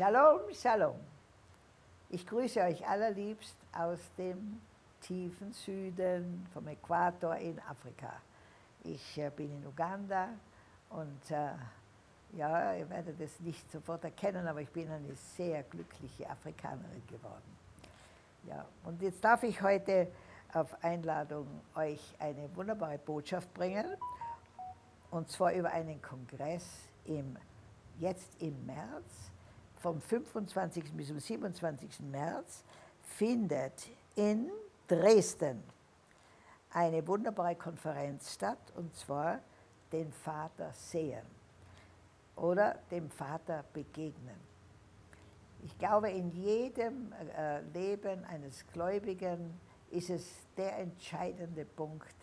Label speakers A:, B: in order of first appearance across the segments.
A: Shalom, Shalom. Ich grüße euch allerliebst aus dem tiefen Süden, vom Äquator in Afrika. Ich äh, bin in Uganda und äh, ja, ihr werdet es nicht sofort erkennen, aber ich bin eine sehr glückliche Afrikanerin geworden. Ja, und jetzt darf ich heute auf Einladung euch eine wunderbare Botschaft bringen, und zwar über einen Kongress im, jetzt im März vom 25. bis zum 27. März findet in Dresden eine wunderbare Konferenz statt, und zwar den Vater sehen oder dem Vater begegnen. Ich glaube, in jedem äh, Leben eines Gläubigen ist es der entscheidende Punkt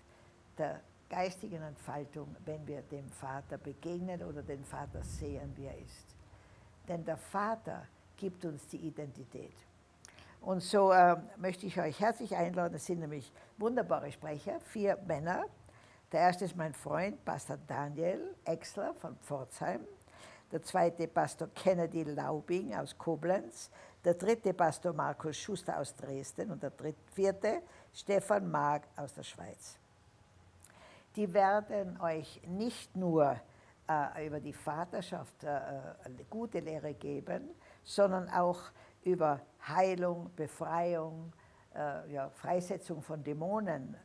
A: der geistigen Entfaltung, wenn wir dem Vater begegnen oder den Vater sehen, wie er ist denn der Vater gibt uns die Identität. Und so äh, möchte ich euch herzlich einladen, es sind nämlich wunderbare Sprecher, vier Männer. Der erste ist mein Freund, Pastor Daniel Exler von Pforzheim. Der zweite Pastor Kennedy Laubing aus Koblenz. Der dritte Pastor Markus Schuster aus Dresden. Und der dritte, vierte Stefan Mag aus der Schweiz. Die werden euch nicht nur äh, über die Vaterschaft äh, eine gute Lehre geben, sondern auch über Heilung, Befreiung, äh, ja, Freisetzung von Dämonen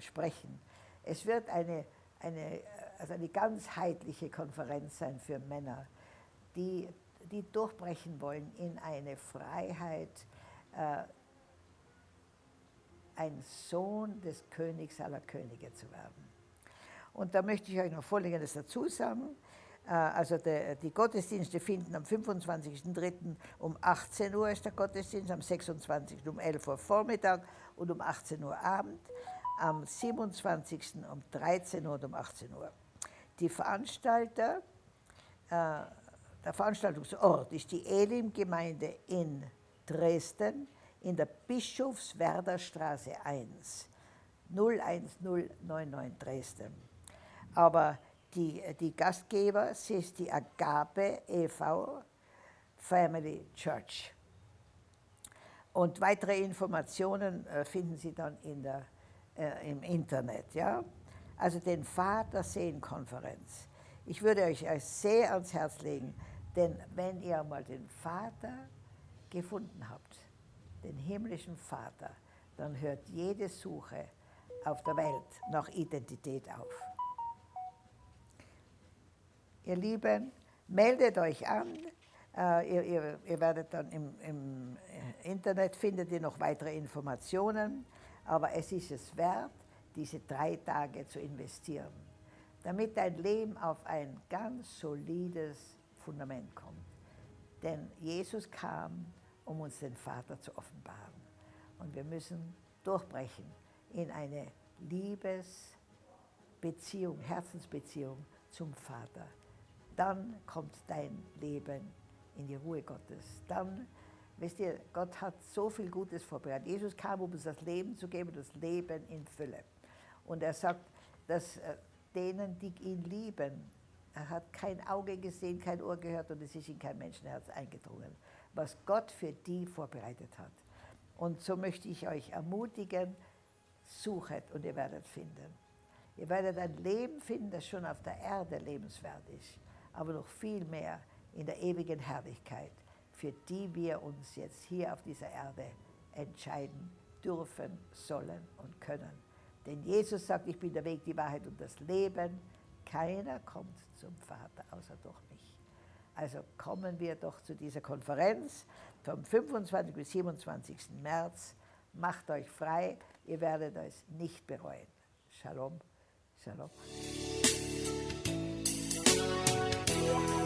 A: sprechen. Es wird eine, eine, also eine ganzheitliche Konferenz sein für Männer, die, die durchbrechen wollen in eine Freiheit, ein Sohn des Königs aller Könige zu werden. Und da möchte ich euch noch Folgendes dazu sagen. Äh, also die Gottesdienste finden am 25.03. um 18 Uhr ist der Gottesdienst, am 26. um 11 Uhr Vormittag und um 18 Uhr Abend, am 27. um 13 Uhr und um 18 Uhr. Die Veranstalter, äh, der Veranstaltungsort ist die Elim-Gemeinde in Dresden in der Bischofswerder Straße 1, 01099 Dresden. Aber die, die Gastgeber, ist die Agape e.V. Family Church. Und weitere Informationen äh, finden Sie dann in der, äh, im Internet. Ja? Also den Vater-Sehen-Konferenz. Ich würde euch sehr ans Herz legen, denn wenn ihr mal den Vater gefunden habt, den himmlischen Vater, dann hört jede Suche auf der Welt nach Identität auf. Ihr Lieben, meldet euch an. Äh, ihr, ihr, ihr, werdet dann im, im, Internet findet ihr noch weitere Informationen, aber es ist es wert, diese drei Tage zu investieren, damit dein Leben auf ein ganz solides Fundament kommt. Denn Jesus kam, um uns den Vater zu offenbaren. Und wir müssen durchbrechen in eine Liebesbeziehung, Herzensbeziehung zum Vater dann kommt dein Leben in die Ruhe Gottes. Dann, wisst ihr, Gott hat so viel Gutes vorbereitet. Jesus kam, um uns das Leben zu geben, das Leben in Fülle. Und er sagt, dass äh, denen, die ihn lieben, er hat kein Auge gesehen, kein Ohr gehört und es ist in kein Menschenherz eingedrungen, was Gott für die vorbereitet hat. Und so möchte ich euch ermutigen, suchet und ihr werdet finden. Ihr werdet ein Leben finden, das schon auf der Erde lebenswert ist aber noch viel mehr in der ewigen Herrlichkeit, für die wir uns jetzt hier auf dieser Erde entscheiden dürfen, sollen und können. Denn Jesus sagt, ich bin der Weg, die Wahrheit und das Leben. Keiner kommt zum Vater außer durch mich. Also kommen wir doch zu dieser Konferenz vom 25. bis 27. März. Macht euch frei, ihr werdet es nicht bereuen. Shalom, Shalom. Bye.